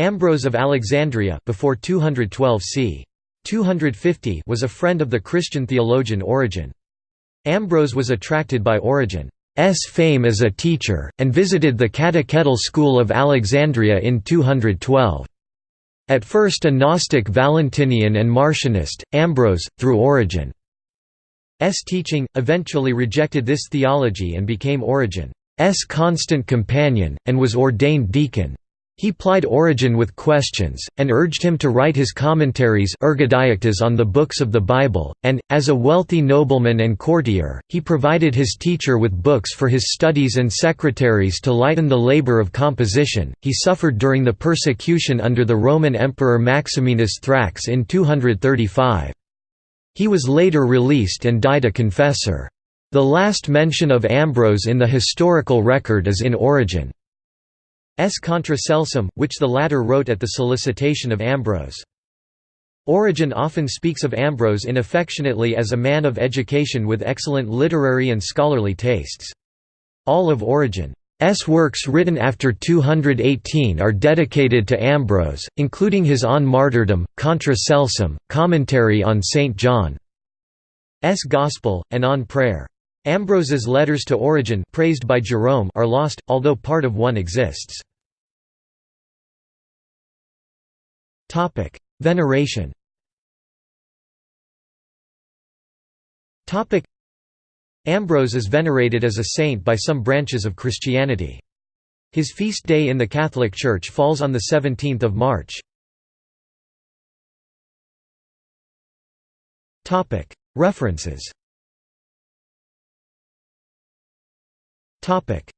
Ambrose of Alexandria before 212 c. 250 was a friend of the Christian theologian Origen. Ambrose was attracted by Origen's fame as a teacher, and visited the catechetical school of Alexandria in 212. At first a Gnostic Valentinian and Marcionist, Ambrose, through Origen's teaching, eventually rejected this theology and became Origen's constant companion, and was ordained deacon. He plied Origen with questions, and urged him to write his commentaries on the books of the Bible, and, as a wealthy nobleman and courtier, he provided his teacher with books for his studies and secretaries to lighten the labor of composition. He suffered during the persecution under the Roman Emperor Maximinus Thrax in 235. He was later released and died a confessor. The last mention of Ambrose in the historical record is in Origen. S. Contra Celsum, which the latter wrote at the solicitation of Ambrose. Origen often speaks of Ambrose inaffectionately as a man of education with excellent literary and scholarly tastes. All of Origen's works written after 218 are dedicated to Ambrose, including his On Martyrdom, Contra Celsum, commentary on St. John's Gospel, and on prayer. Ambrose's letters to Origen praised by Jerome are lost, although part of one exists. Veneration. Ambrose is venerated as a saint by some branches of Christianity. His feast day in the Catholic Church falls on the 17th of March. Topic: References. Topic: